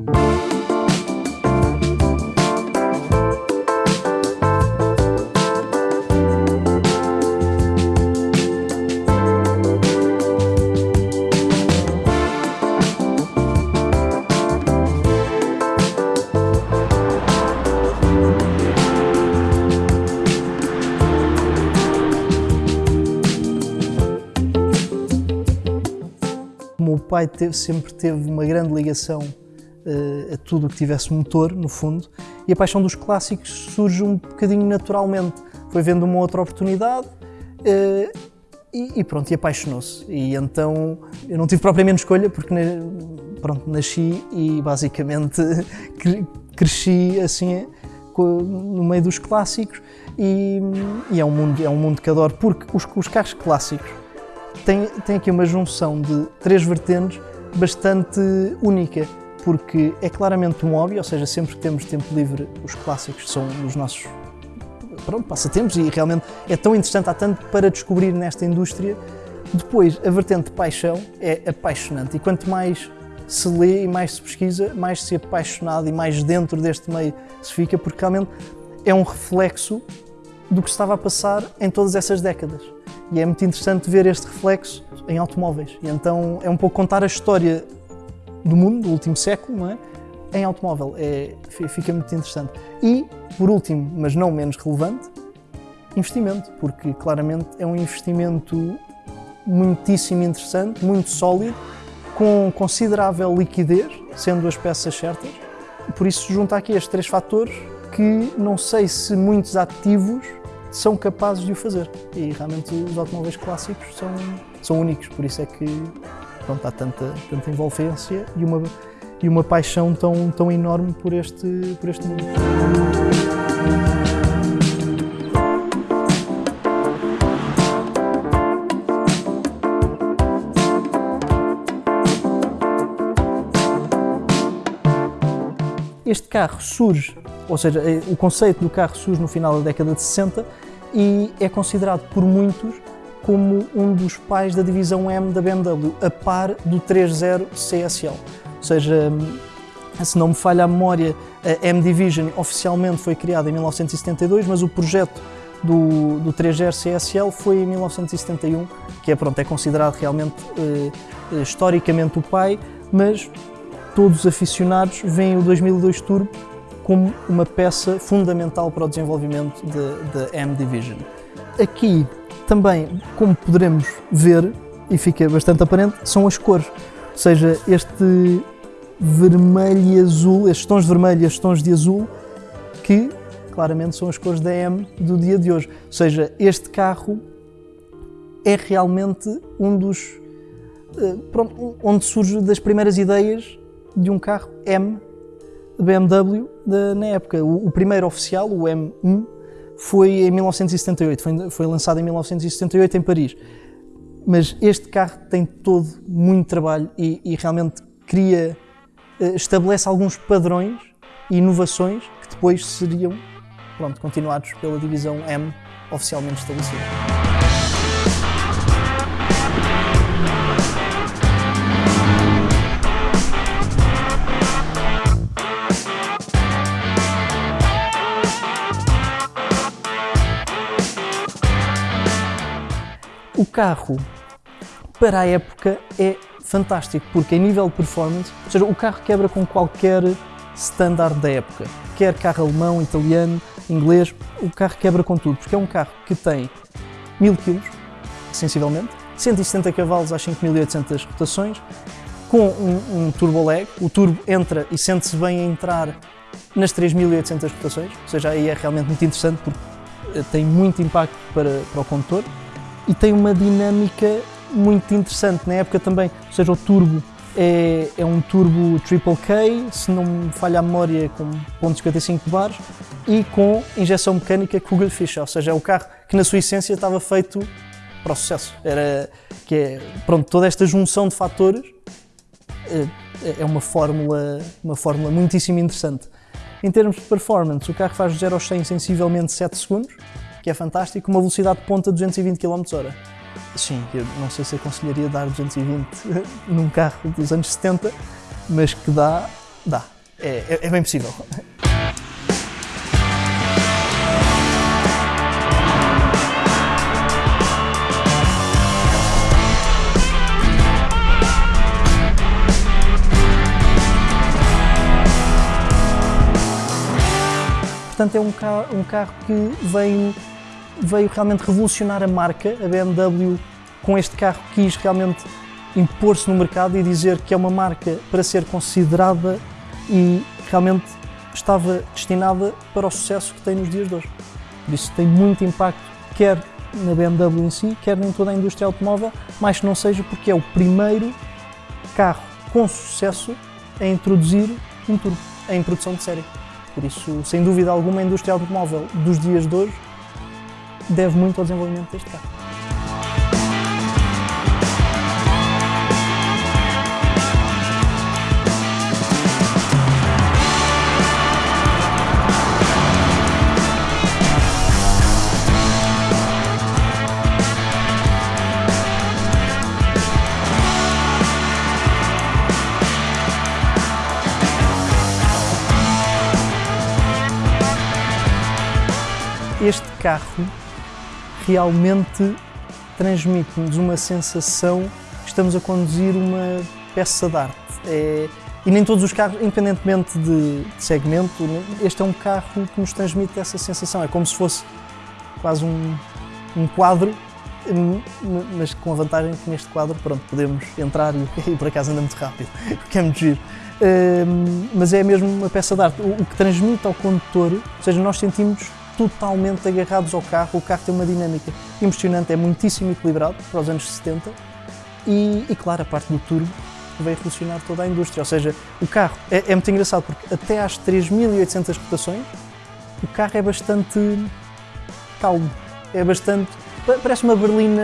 Meu pai teve- sempre teve uma grande ligação a tudo o que tivesse motor, no fundo, e a paixão dos clássicos surge um bocadinho naturalmente. Foi vendo uma outra oportunidade eh, e, pronto, e apaixonou-se. E então eu não tive propriamente escolha, porque pronto, nasci e basicamente cre- cresci assim no meio dos clássicos e, e é, um mundo, é um mundo que adoro, porque os, os carros clássicos tem, tem aqui uma junção de três vertentes bastante única, porque é claramente um hobby, ou seja, sempre que temos tempo livre, os clássicos são os nossos pronto, passatempos e realmente é tão interessante, há tanto para descobrir nesta indústria. Depois, a vertente de paixão é apaixonante e quanto mais se lê e mais se pesquisa, mais se é apaixonado e mais dentro deste meio se fica, porque realmente é um reflexo do que estava a passar em todas essas décadas. E é muito interessante ver este reflexo em automóveis. E então é um pouco contar a história do mundo, do último século, não é? Em automóvel. É, fi- fica muito interessante. E, por último, mas não menos relevante, investimento, porque claramente é um investimento muitíssimo interessante, muito sólido, com considerável liquidez, sendo as peças certas. Por isso junta aqui estes três fatores que não sei se muitos ativos são capazes de o fazer. E realmente os automóveis clássicos são, são únicos, por isso é que pronto, há tanta, tanta envolvência e uma, e uma paixão tão, tão enorme por este, por este mundo. Este carro surge, ou seja, eh, o conceito do carro surge no final da década de 60 e é considerado por muitos como um dos pais da divisão M da BMW, a par do 30 CSL. Ou seja, se não me falha a memória, a M Division oficialmente foi criada em 1972, mas o projeto do, do 30 CSL foi em 1971, que é, pronto, é considerado realmente eh, eh, historicamente o pai, mas todos os aficionados veem o 2002 Turbo como uma peça fundamental para o desenvolvimento da de, M Division. Aqui também, como poderemos ver, e fica bastante aparente, são as cores. Ou seja, este vermelho e azul, estes tons de vermelho e estes tons de azul, que claramente são as cores da M do dia de hoje. Ou seja, este carro é realmente um dos. eh, onde surge das primeiras ideias de um carro M BMW da- na época. O, o primeiro oficial, o M1, foi em 1978, foi, foi lançado em 1978 em Paris. Mas este carro tem todo muito trabalho e, e realmente cria, eh, estabelece alguns padrões e inovações que depois seriam pronto, continuados pela divisão M oficialmente estabelecida. O carro, para a época, é fantástico, porque em nível de performance, ou seja, o carro quebra com qualquer standard da época. Quer carro alemão, italiano, inglês, o carro quebra com tudo, porque é um carro que tem 1000 kg, sensivelmente, 170 cavalos às 5800 rotações, com um, um turbo lag, o turbo entra e sente-se bem a entrar nas 3800 rotações, ou seja, aí é realmente muito interessante porque eh, tem muito impacto para, para o condutor e tem uma dinâmica muito interessante. Na época também, ou seja, o turbo é, é um turbo Triple K, se não me falha a memória, com 0.55 bares e com injeção mecânica Kugelfischer, ou seja, é o carro que na sua essência estava feito para o sucesso. Era que é, pronto, toda esta junção de fatores é, é uma fórmula, uma fórmula muitíssimo interessante. Em termos de performance, o carro faz de 0 aos 100 em sensivelmente 7 segundos, que é fantástico, uma velocidade de ponta de 220 km/h. Sim, eu não sei se aconselharia dar 220 num carro dos anos 70, mas que dá, Dá, é, é, é bem possível. Portanto, é um carro, um carro que veio, veio realmente revolucionar a marca. A BMW, com este carro, quis realmente impor-se no mercado e dizer que é uma marca para ser considerada e realmente estava destinada para o sucesso que tem nos dias de hoje. Por isso tem muito impacto, quer na BMW em si, quer em toda a indústria automóvel, mais que não seja porque é o primeiro carro com sucesso a introduzir um turbo em produção de série. Por isso, sem dúvida alguma, a indústria automóvel dos dias de hoje deve muito ao desenvolvimento deste carro. Carro realmente transmite-nos uma sensação que estamos a conduzir uma peça de arte. É, e nem todos os carros, independentemente de, segmento, este é um carro que nos transmite essa sensação. É como se fosse quase um, um quadro, mas com a vantagem que neste quadro pronto, podemos entrar e, e por acaso anda muito rápido, o que é muito giro. Um, mas é mesmo uma peça de arte. O, o que transmite ao condutor, ou seja, nós sentimos totalmente agarrados ao carro. O carro tem uma dinâmica impressionante, é muitíssimo equilibrado para os anos 70 e, e claro, a parte do turbo veio revolucionar toda a indústria. Ou seja, o carro é, é muito engraçado porque até às 3.800 rotações o carro é bastante calmo, é bastante. parece uma berlina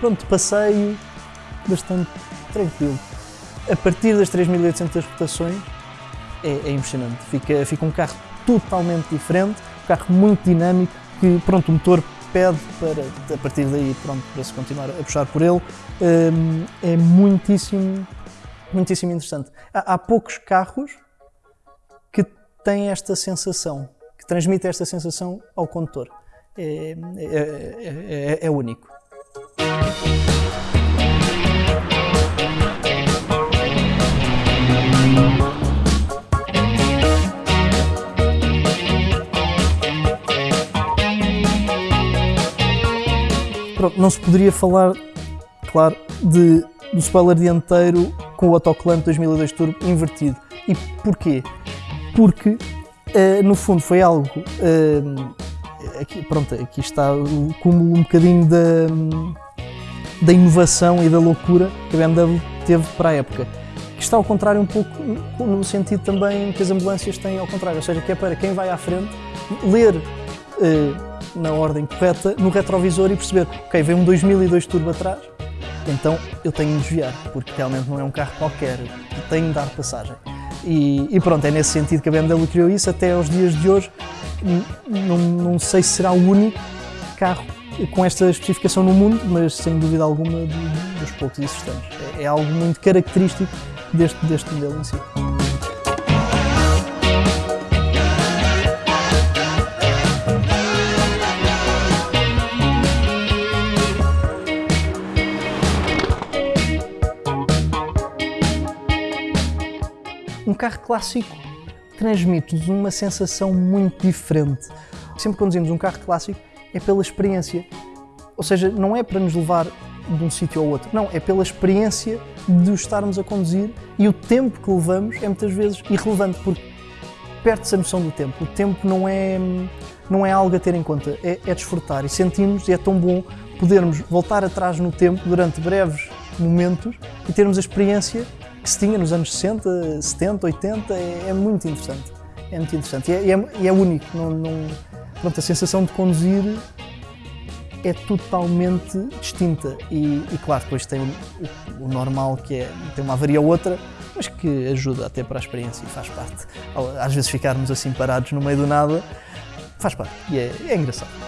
pronto, de passeio, bastante tranquilo. A partir das 3.800 rotações é, é impressionante, fica, fica um carro totalmente diferente carro muito dinâmico que, pronto, o motor pede para, a partir daí, pronto, para se continuar a puxar por ele. Hum, é muitíssimo, muitíssimo interessante. Há, poucos carros que têm esta sensação, que transmitem esta sensação ao condutor. É, é, é, é único. Não se poderia falar, claro, de, do spoiler dianteiro com o Autoclamp 2002 Turbo invertido. E porquê? Porque, uh, no fundo, foi algo. Uh, aqui, pronto, aqui está o cúmulo um bocadinho da, da inovação e da loucura que a BMW teve para a época. Que está ao contrário um pouco no sentido também que as ambulâncias têm ao contrário, ou seja, que é para quem vai à frente ler uh, na ordem correta no retrovisor e perceber, ok, vem um 2002 turbo atrás, então eu tenho de desviar, porque realmente não é um carro qualquer, tenho de dar passagem. E, e, pronto, é nesse sentido que a BMW criou isso até aos dias de hoje. Não, não sei se será o único carro com esta especificação no mundo, mas sem dúvida alguma dos poucos existentes. É, é algo muito característico deste, deste modelo em si. Carro clássico transmite-nos uma sensação muito diferente. Sempre que conduzimos um carro clássico é pela experiência. Ou seja, não é para nos levar de um sítio ao outro. Não, é pela experiência de estarmos a conduzir e o tempo que levamos é muitas vezes irrelevante porque perde-se a noção do tempo. O tempo não é, não é algo a ter em conta, é, é desfrutar e sentimos, e é tão bom podermos voltar atrás no tempo durante breves momentos e termos a experiência que se tinha nos anos 60, 70, 80, é, é muito interessante. É muito interessante e é, é, é único. Não, não, pronto, a sensação de conduzir é totalmente distinta e, e claro, depois tem o, o, normal que é tem uma avaria ou outra, mas que ajuda até para a experiência e faz parte. Às vezes ficarmos assim parados no meio do nada, faz parte e é, é engraçado.